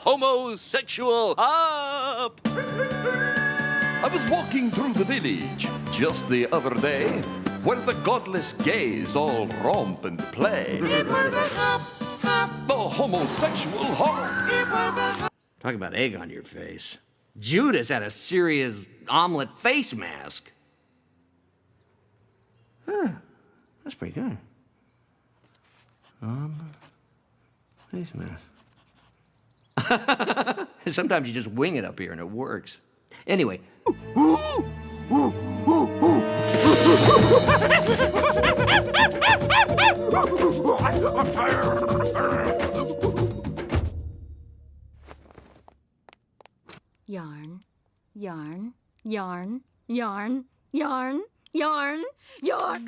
homosexual up. I was walking through the village just the other day where the godless gays all romp and play. It was a hop, hop. The homosexual hop. It was a hop. Talk about egg on your face. Judas had a serious omelet face mask. Huh, that's pretty good. Omelet face mask. Sometimes you just wing it up here and it works. Anyway. Yarn, yarn, yarn, yarn, yarn, yarn, yarn.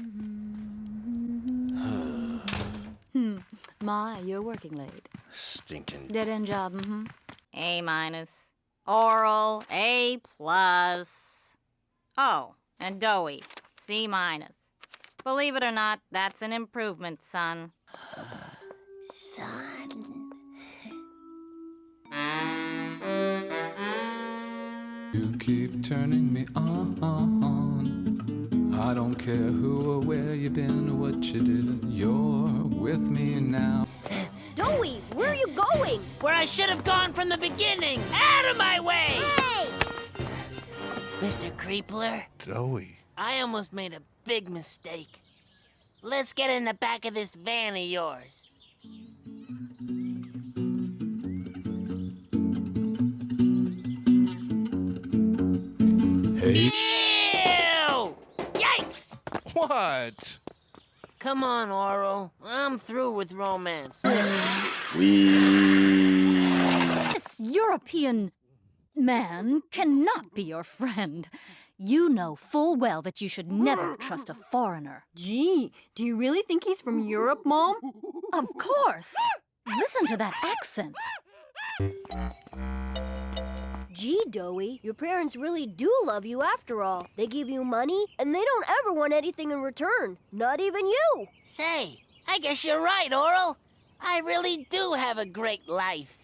hmm. My, you're working late. Stinking. Dead end job, mm-hmm. A minus. Orel, A plus. Oh, and doughy, C minus. Believe it or not, that's an improvement, son. Son. You keep turning me on. I don't care who or where you've been or what you did. You're with me now. Doughy, where you going? Where I should have gone from the beginning! Out of my way! Hey! Mr. Creepler, Zoe. I almost made a big mistake. Let's get in the back of this van of yours. Hey. Ew! Yikes! What? Come on, Oro. I'm through with romance. This European man cannot be your friend. You know full well that you should never trust a foreigner. Gee, do you really think he's from Europe, Mom? Of course. Listen to that accent. Gee, Doughy, your parents really do love you after all. They give you money, and they don't ever want anything in return. Not even you. Say, I guess you're right, Orel. I really do have a great life.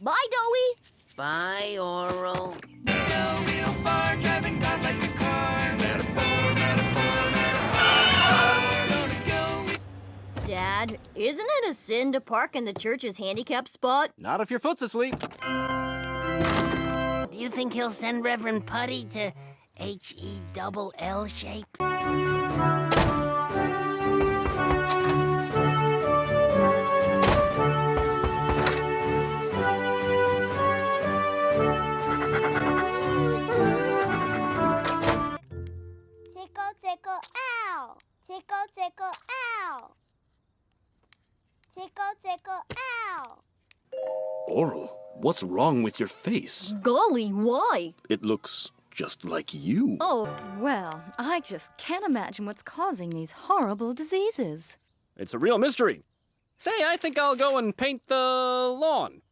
Bye, Doughy. Bye, Orel. Dad, isn't it a sin to park in the church's handicap spot? Not if your foot's asleep. Do you think he'll send Reverend Putty to H-E double L shape? Tickle, tickle, ow! Tickle, tickle, ow! Tickle, tickle, ow! Orel, what's wrong with your face? Golly, why? It looks just like you. Oh, well, I just can't imagine what's causing these horrible diseases. It's a real mystery. Say, I think I'll go and paint the lawn.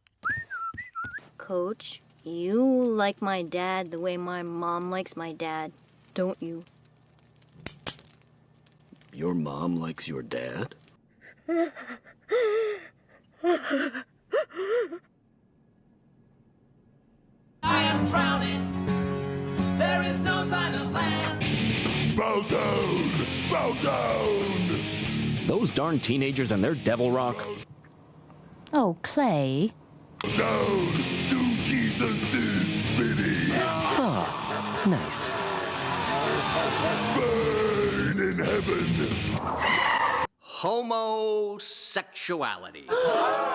Coach, you like my dad the way my mom likes my dad, don't you? Your mom likes your dad? Bow down! Bow down! Those darn teenagers and their devil rock. Oh, Clay. Down to Jesus' bidding! Ah, nice. Burn in heaven! Homosexuality.